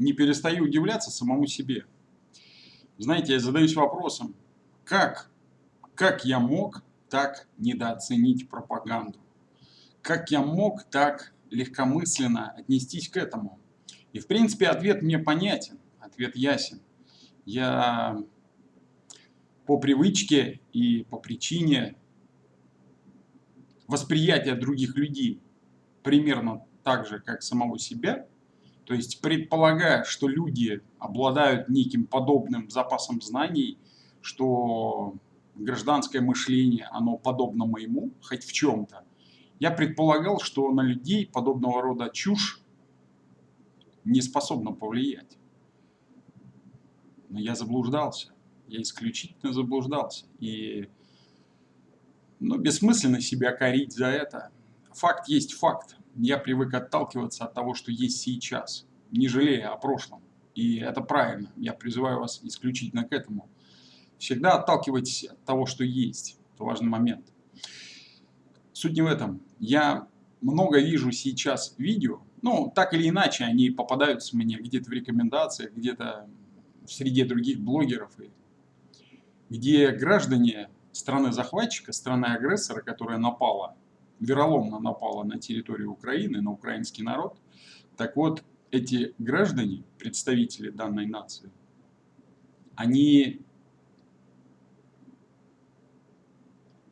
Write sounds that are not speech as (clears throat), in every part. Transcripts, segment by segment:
не перестаю удивляться самому себе. Знаете, я задаюсь вопросом, как, как я мог так недооценить пропаганду? Как я мог так легкомысленно отнестись к этому? И в принципе ответ мне понятен, ответ ясен. Я по привычке и по причине восприятия других людей примерно так же, как самого себя, то есть предполагая, что люди обладают неким подобным запасом знаний, что гражданское мышление, оно подобно моему, хоть в чем-то, я предполагал, что на людей подобного рода чушь не способна повлиять. Но я заблуждался, я исключительно заблуждался. И ну, бессмысленно себя корить за это. Факт есть факт. Я привык отталкиваться от того, что есть сейчас, не жалея о прошлом. И это правильно. Я призываю вас исключительно к этому. Всегда отталкивайтесь от того, что есть. Это важный момент. Суть не в этом. Я много вижу сейчас видео, ну, так или иначе, они попадаются мне где-то в рекомендациях, где-то в среде других блогеров, где граждане страны-захватчика, страны-агрессора, которая напала, вероломно напала на территорию Украины, на украинский народ, так вот, эти граждане, представители данной нации, они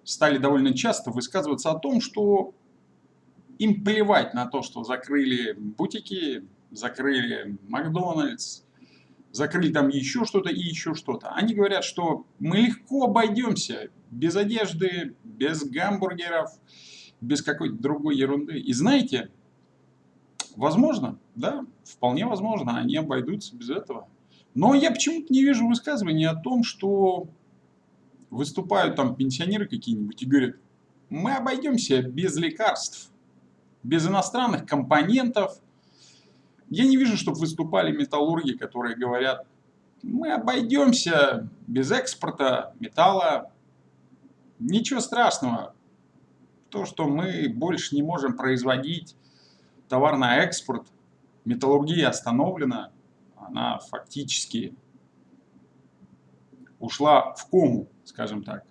стали довольно часто высказываться о том, что им плевать на то, что закрыли бутики, закрыли Макдональдс, закрыли там еще что-то и еще что-то. Они говорят, что мы легко обойдемся без одежды, без гамбургеров, без какой-то другой ерунды. И знаете, возможно, да, вполне возможно, они обойдутся без этого. Но я почему-то не вижу высказываний о том, что выступают там пенсионеры какие-нибудь и говорят, мы обойдемся без лекарств, без иностранных компонентов, я не вижу, чтобы выступали металлурги, которые говорят, мы обойдемся без экспорта металла, ничего страшного. То, что мы больше не можем производить товар на экспорт, металлургия остановлена, она фактически ушла в кому, скажем так.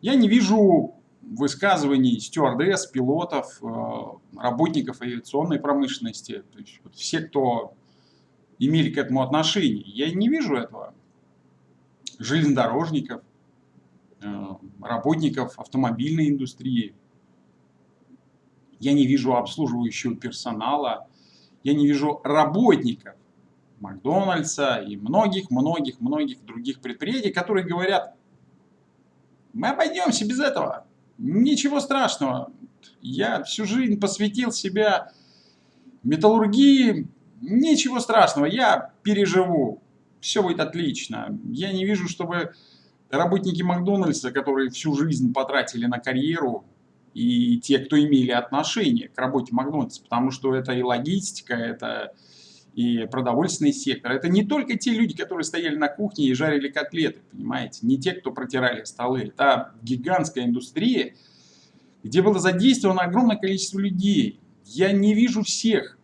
Я не вижу высказываний стюардесс, пилотов, э, работников авиационной промышленности, то есть вот все, кто имели к этому отношение. Я не вижу этого. Железнодорожников, работников автомобильной индустрии. Я не вижу обслуживающего персонала. Я не вижу работников Макдональдса и многих-многих-многих других предприятий, которые говорят, мы обойдемся без этого. Ничего страшного. Я всю жизнь посвятил себя металлургии. Ничего страшного. Я переживу. Все будет отлично. Я не вижу, чтобы работники Макдональдса, которые всю жизнь потратили на карьеру, и те, кто имели отношение к работе Макдональдса, потому что это и логистика, это и продовольственный сектор. Это не только те люди, которые стояли на кухне и жарили котлеты, понимаете, не те, кто протирали столы. Это гигантская индустрия, где было задействовано огромное количество людей. Я не вижу всех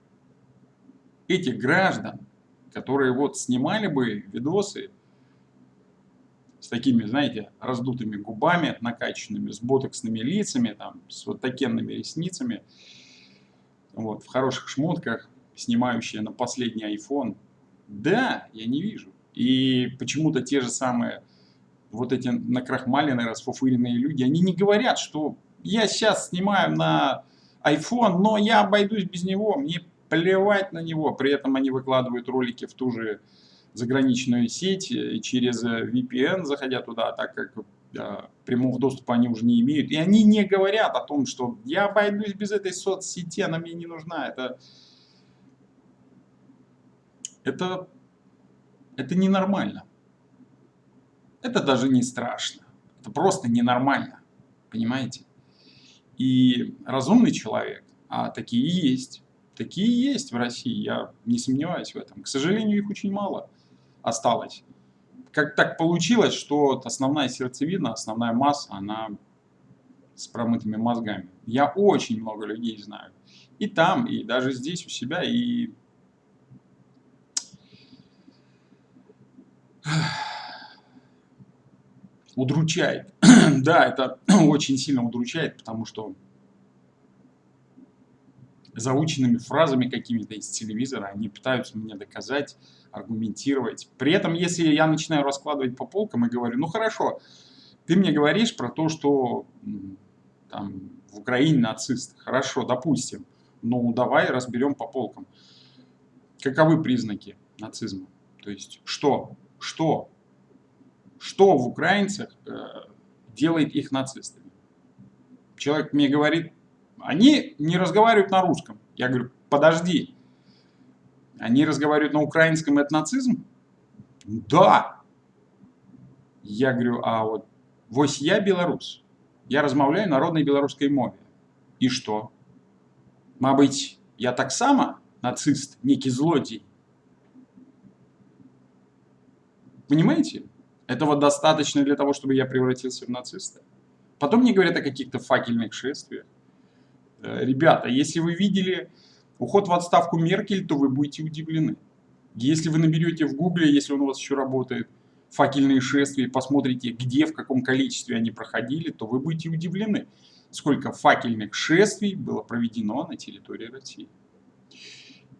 этих граждан, которые вот снимали бы видосы с такими, знаете, раздутыми губами, накачанными, с ботоксными лицами, там, с вот такенными ресницами, вот, в хороших шмотках, снимающие на последний iPhone. Да, я не вижу. И почему-то те же самые вот эти накрахмаленные, расфуфыренные люди, они не говорят, что я сейчас снимаю на iPhone, но я обойдусь без него, мне плевать на него. При этом они выкладывают ролики в ту же заграничную сеть и через VPN, заходя туда, так как да, прямого доступа они уже не имеют. И они не говорят о том, что я обойдусь без этой соцсети, она мне не нужна. Это это, это ненормально. Это даже не страшно. Это просто ненормально. Понимаете? И разумный человек, а такие есть, такие есть в России, я не сомневаюсь в этом. К сожалению, их очень мало осталось. Как так получилось, что основная сердцевина, основная масса, она с промытыми мозгами. Я очень много людей знаю. И там, и даже здесь у себя, и... (sighs) Удручает. (clears throat) да, это (clears throat) очень сильно удручает, потому что заученными фразами какими-то из телевизора они пытаются мне доказать, аргументировать. При этом, если я начинаю раскладывать по полкам и говорю, ну хорошо, ты мне говоришь про то, что там, в Украине нацисты. Хорошо, допустим. Ну, давай разберем по полкам. Каковы признаки нацизма? То есть, что? Что? Что в украинцах э, делает их нацистами? Человек мне говорит, они не разговаривают на русском. Я говорю, подожди. Они разговаривают на украинском, это нацизм? Да. Я говорю, а вот вось я белорус. Я размаўляю народнай беларускай мове. И что? Мабыць, я так таксама нацист, некий злодей. Понимаете? Этого достаточно для того, чтобы я превратился в нациста. Потом мне говорят о каких-то факельных шествиях. Э, ребята, если вы видели уход в отставку Меркель, то вы будете удивлены. Если вы наберете в гугле, если он у вас еще работает, факельные шествия, посмотрите, где, в каком количестве они проходили, то вы будете удивлены, сколько факельных шествий было проведено на территории России.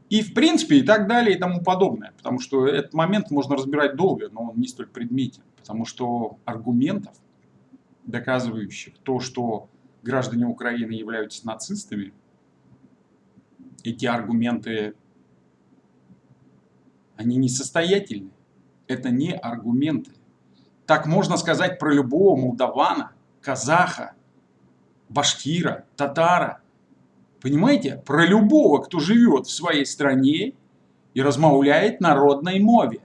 И в принципе и так далее и тому подобное. Потому что этот момент можно разбирать долго, но он не столь предметен. Потому что аргументов, доказывающих то, что граждане Украины являются нацистами, эти аргументы, они несостоятельны это не аргументы. Так можно сказать про любого молдавана, казаха, башкира, татара. Понимаете? Про любого, кто живет в своей стране и размовляет народной мове.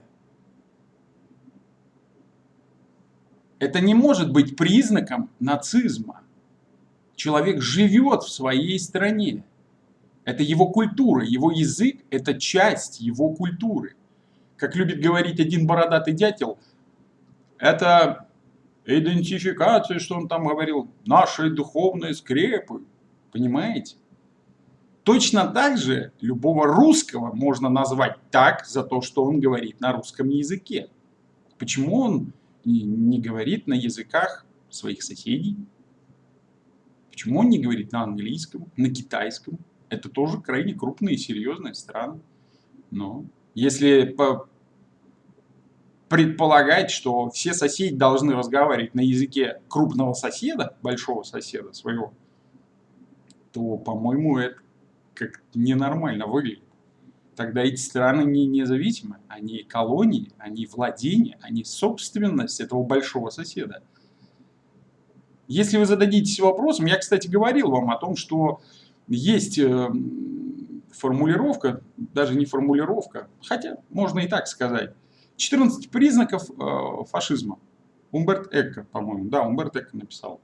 Это не может быть признаком нацизма. Человек живет в своей стране. Это его культура, его язык – это часть его культуры как любит говорить один бородатый дятел, это идентификация, что он там говорил, нашей духовной скрепы. Понимаете? Точно так же любого русского можно назвать так за то, что он говорит на русском языке. Почему он не говорит на языках своих соседей? Почему он не говорит на английском, на китайском? Это тоже крайне крупные и серьезные страны. Но если предполагать, что все соседи должны разговаривать на языке крупного соседа, большого соседа своего, то, по-моему, это как ненормально выглядит. Тогда эти страны не независимы, они колонии, они владения, они собственность этого большого соседа. Если вы зададитесь вопросом, я, кстати, говорил вам о том, что есть э, формулировка, даже не формулировка, хотя можно и так сказать, 14 признаков э, фашизма. Умберт Эко, по-моему, да, Умберт Эко написал.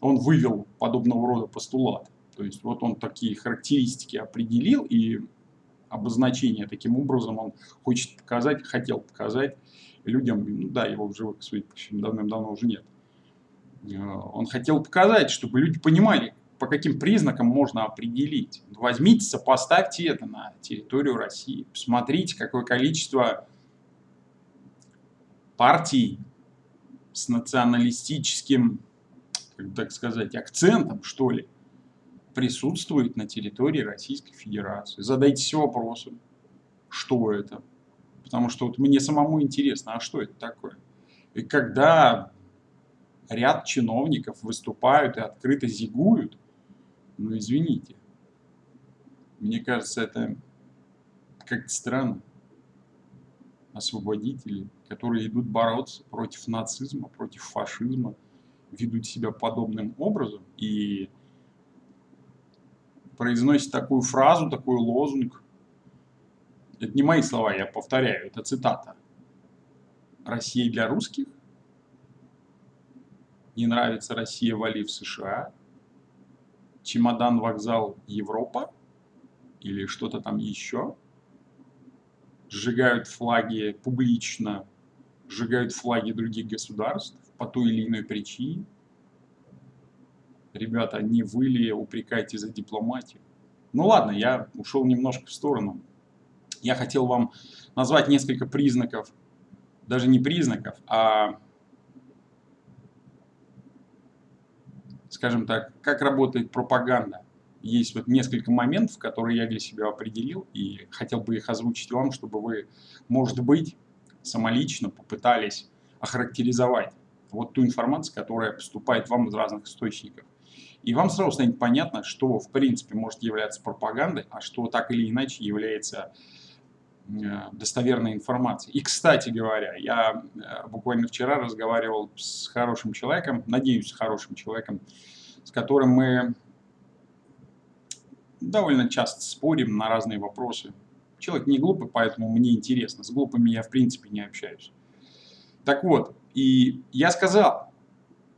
Он вывел подобного рода постулат. То есть вот он такие характеристики определил и обозначение таким образом он хочет показать, хотел показать людям, ну, да, его в живых, судя по всему, давным-давно уже нет. Э, он хотел показать, чтобы люди понимали, по каким признакам можно определить. Возьмите, сопоставьте это на территорию России. Посмотрите, какое количество партий с националистическим, так сказать, акцентом, что ли, присутствует на территории Российской Федерации. Задайтесь вопросом, что это. Потому что вот мне самому интересно, а что это такое? И когда ряд чиновников выступают и открыто зигуют, ну, извините. Мне кажется, это как-то странно. Освободители, которые идут бороться против нацизма, против фашизма, ведут себя подобным образом и произносят такую фразу, такой лозунг. Это не мои слова, я повторяю, это цитата. Россия для русских? Не нравится Россия, вали в США? чемодан, вокзал, Европа или что-то там еще. Сжигают флаги публично, сжигают флаги других государств по той или иной причине. Ребята, не вы ли упрекаете за дипломатию? Ну ладно, я ушел немножко в сторону. Я хотел вам назвать несколько признаков, даже не признаков, а скажем так, как работает пропаганда. Есть вот несколько моментов, которые я для себя определил, и хотел бы их озвучить вам, чтобы вы, может быть, самолично попытались охарактеризовать вот ту информацию, которая поступает вам из разных источников. И вам сразу станет понятно, что в принципе может являться пропагандой, а что так или иначе является достоверной информацией. И, кстати говоря, я э, буквально вчера разговаривал с хорошим человеком, надеюсь, с хорошим человеком, с которым мы довольно часто спорим на разные вопросы. Человек не глупый, поэтому мне интересно. С глупыми я в принципе не общаюсь. Так вот, и я сказал,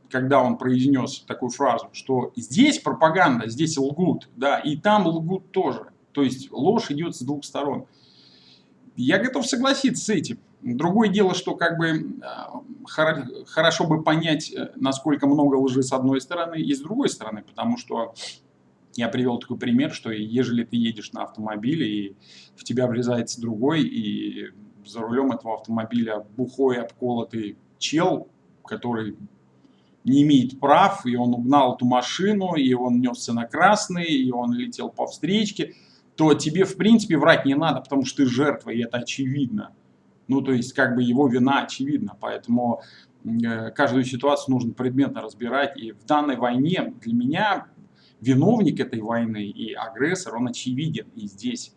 когда он произнес такую фразу, что здесь пропаганда, здесь лгут, да, и там лгут тоже. То есть ложь идет с двух сторон. Я готов согласиться с этим. Другое дело, что как бы а, хорошо бы понять, э, насколько много лжи с одной стороны и с другой стороны, потому что я привел такой пример, что ежели ты едешь на автомобиле и в тебя врезается другой, и за рулем этого автомобиля бухой обколотый чел, который не имеет прав, и он угнал эту машину, и он несся на красный, и он летел по встречке, то тебе, в принципе, врать не надо, потому что ты жертва, и это очевидно. Ну, то есть, как бы его вина очевидна, поэтому э, каждую ситуацию нужно предметно разбирать. И в данной войне для меня виновник этой войны и агрессор, он очевиден. И здесь,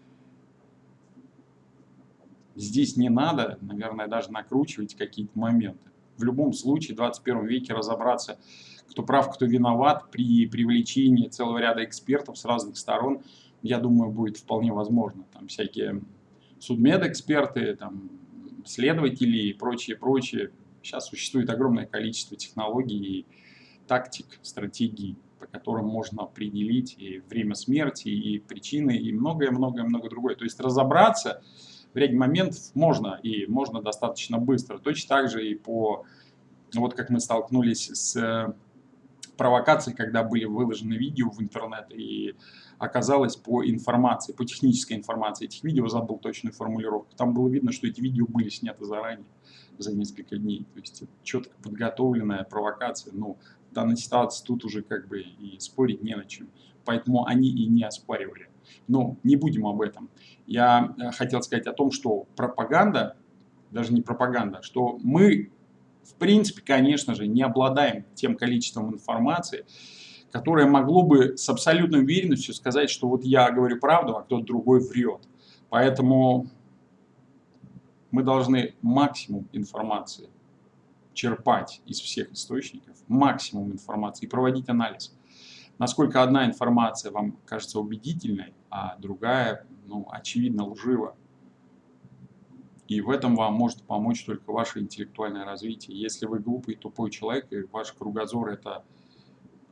здесь не надо, наверное, даже накручивать какие-то моменты в любом случае в 21 веке разобраться, кто прав, кто виноват при привлечении целого ряда экспертов с разных сторон, я думаю, будет вполне возможно. Там всякие судмедэксперты, там, следователи и прочее, прочее. Сейчас существует огромное количество технологий тактик, стратегий, по которым можно определить и время смерти, и причины, и многое-многое-много другое. То есть разобраться в ряде моментов можно, и можно достаточно быстро. Точно так же и по, вот как мы столкнулись с провокацией, когда были выложены видео в интернет, и оказалось по информации, по технической информации этих видео, забыл точную формулировку, там было видно, что эти видео были сняты заранее, за несколько дней. То есть четко подготовленная провокация. Ну, в данной ситуации тут уже как бы и спорить не на чем. Поэтому они и не оспаривали. Но не будем об этом. Я э, хотел сказать о том, что пропаганда, даже не пропаганда, что мы, в принципе, конечно же, не обладаем тем количеством информации, которое могло бы с абсолютной уверенностью сказать, что вот я говорю правду, а кто-то другой врет. Поэтому мы должны максимум информации черпать из всех источников, максимум информации и проводить анализ насколько одна информация вам кажется убедительной, а другая, ну, очевидно, лжива. И в этом вам может помочь только ваше интеллектуальное развитие. Если вы глупый, тупой человек, и ваш кругозор это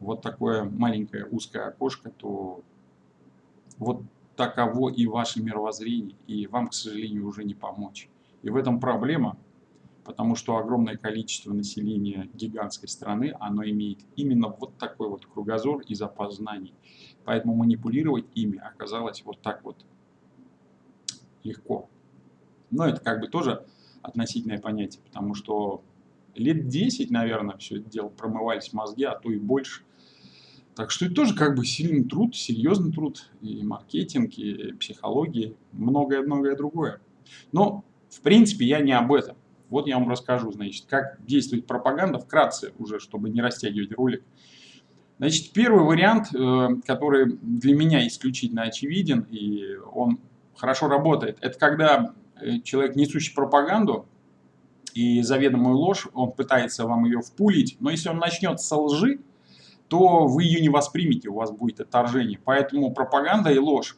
вот такое маленькое узкое окошко, то вот таково и ваше мировоззрение, и вам, к сожалению, уже не помочь. И в этом проблема, потому что огромное количество населения гигантской страны, оно имеет именно вот такой вот кругозор и запас знаний. Поэтому манипулировать ими оказалось вот так вот легко. Но это как бы тоже относительное понятие, потому что лет 10, наверное, все это дело промывались мозги, а то и больше. Так что это тоже как бы сильный труд, серьезный труд, и маркетинг, и психология, многое-многое другое. Но, в принципе, я не об этом. Вот я вам расскажу, значит, как действует пропаганда, вкратце уже, чтобы не растягивать ролик. Значит, первый вариант, э, который для меня исключительно очевиден, и он хорошо работает, это когда человек, несущий пропаганду и заведомую ложь, он пытается вам ее впулить, но если он начнет со лжи, то вы ее не воспримете, у вас будет отторжение. Поэтому пропаганда и ложь,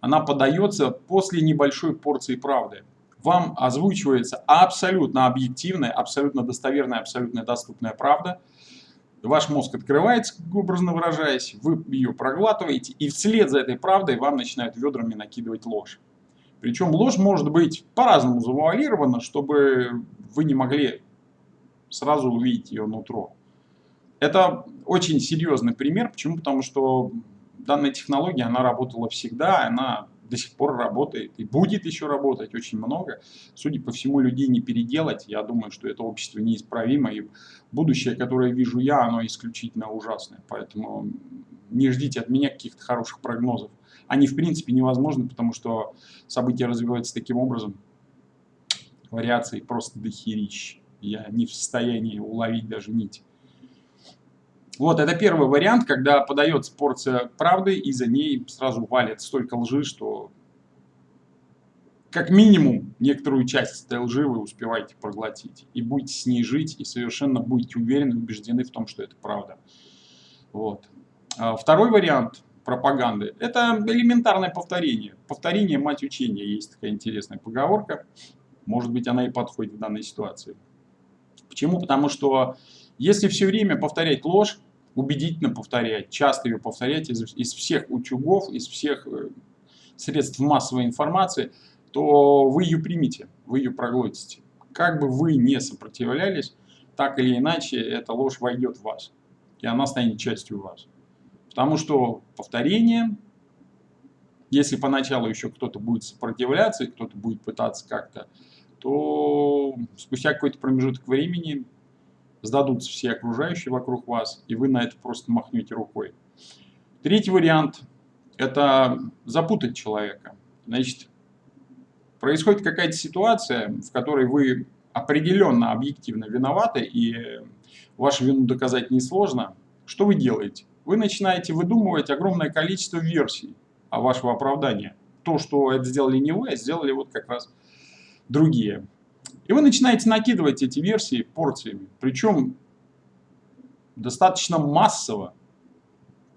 она подается после небольшой порции правды вам озвучивается абсолютно объективная, абсолютно достоверная, абсолютно доступная правда. Ваш мозг открывается, образно выражаясь, вы ее проглатываете, и вслед за этой правдой вам начинают ведрами накидывать ложь. Причем ложь может быть по-разному завуалирована, чтобы вы не могли сразу увидеть ее нутро. Это очень серьезный пример. Почему? Потому что данная технология, она работала всегда, она до сих пор работает и будет еще работать очень много. Судя по всему, людей не переделать. Я думаю, что это общество неисправимо. И будущее, которое вижу я, оно исключительно ужасное. Поэтому не ждите от меня каких-то хороших прогнозов. Они, в принципе, невозможны, потому что события развиваются таким образом. Вариаций просто дохерищ. Я не в состоянии уловить даже нить. Вот, это первый вариант, когда подается порция правды, и за ней сразу валит столько лжи, что как минимум некоторую часть этой лжи вы успеваете проглотить. И будете с ней жить, и совершенно будете уверены, убеждены в том, что это правда. Вот. А второй вариант пропаганды – это элементарное повторение. Повторение – мать учения. Есть такая интересная поговорка. Может быть, она и подходит в данной ситуации. Почему? Потому что если все время повторять ложь, убедительно повторять, часто ее повторять из, из всех утюгов, из всех э, средств массовой информации, то вы ее примете, вы ее проглотите. Как бы вы не сопротивлялись, так или иначе эта ложь войдет в вас, и она станет частью вас. Потому что повторение, если поначалу еще кто-то будет сопротивляться, кто-то будет пытаться как-то, то спустя какой-то промежуток времени сдадутся все окружающие вокруг вас, и вы на это просто махнете рукой. Третий вариант – это запутать человека. Значит, происходит какая-то ситуация, в которой вы определенно объективно виноваты, и вашу вину доказать несложно. Что вы делаете? Вы начинаете выдумывать огромное количество версий о вашего оправдания. То, что это сделали не вы, а сделали вот как раз другие. И вы начинаете накидывать эти версии порциями, причем достаточно массово,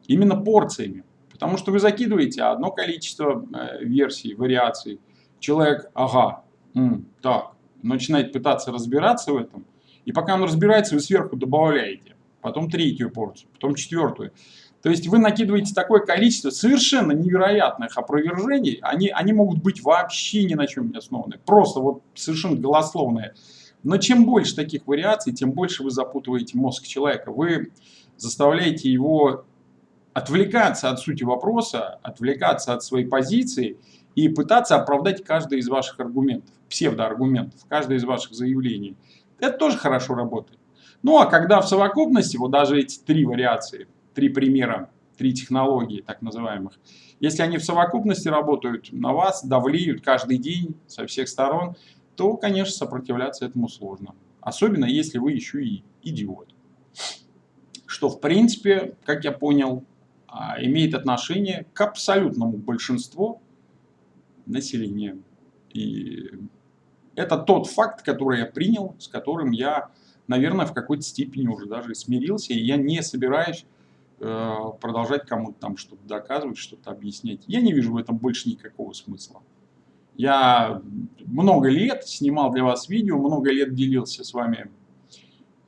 именно порциями. Потому что вы закидываете одно количество э, версий, вариаций. Человек, ага, м, так, начинает пытаться разбираться в этом. И пока он разбирается, вы сверху добавляете. Потом третью порцию, потом четвертую. То есть вы накидываете такое количество совершенно невероятных опровержений, они, они могут быть вообще ни на чем не основаны, просто вот совершенно голословные. Но чем больше таких вариаций, тем больше вы запутываете мозг человека. Вы заставляете его отвлекаться от сути вопроса, отвлекаться от своей позиции и пытаться оправдать каждый из ваших аргументов, псевдоаргументов, каждое из ваших заявлений. Это тоже хорошо работает. Ну а когда в совокупности, вот даже эти три вариации, три примера, три технологии так называемых. Если они в совокупности работают на вас, давлеют каждый день со всех сторон, то, конечно, сопротивляться этому сложно. Особенно, если вы еще и идиот. Что, в принципе, как я понял, а, имеет отношение к абсолютному большинству населения. И это тот факт, который я принял, с которым я, наверное, в какой-то степени уже даже смирился, и я не собираюсь Э, продолжать кому-то там что-то доказывать, что-то объяснять. Я не вижу в этом больше никакого смысла. Я много лет снимал для вас видео, много лет делился с вами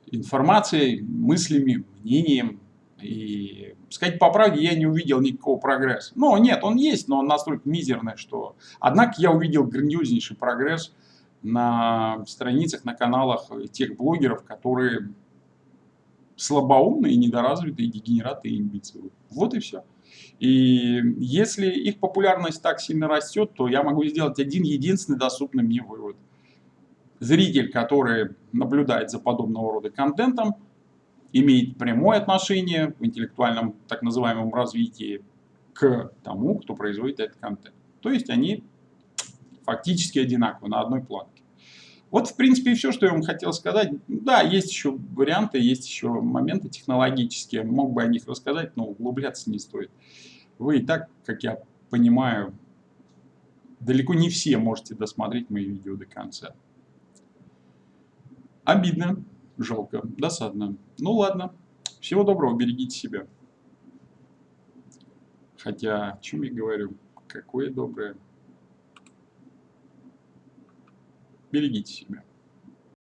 информацией, мыслями, мнением. И, сказать по правде, я не увидел никакого прогресса. Ну, нет, он есть, но он настолько мизерный, что... Однако я увидел грандиознейший прогресс на страницах, на каналах тех блогеров, которые слабоумные, недоразвитые, дегенераты и имбецилы. Вот и все. И если их популярность так сильно растет, то я могу сделать один единственный доступный мне вывод. Зритель, который наблюдает за подобного рода контентом, имеет прямое отношение в интеллектуальном так называемом развитии к тому, кто производит этот контент. То есть они фактически одинаковы на одной планке. Вот, в принципе, и все, что я вам хотел сказать. Да, есть еще варианты, есть еще моменты технологические. Мог бы о них рассказать, но углубляться не стоит. Вы и так, как я понимаю, далеко не все можете досмотреть мои видео до конца. Обидно, жалко, досадно. Ну ладно, всего доброго, берегите себя. Хотя, о чем я говорю, какое доброе. Берегите себя.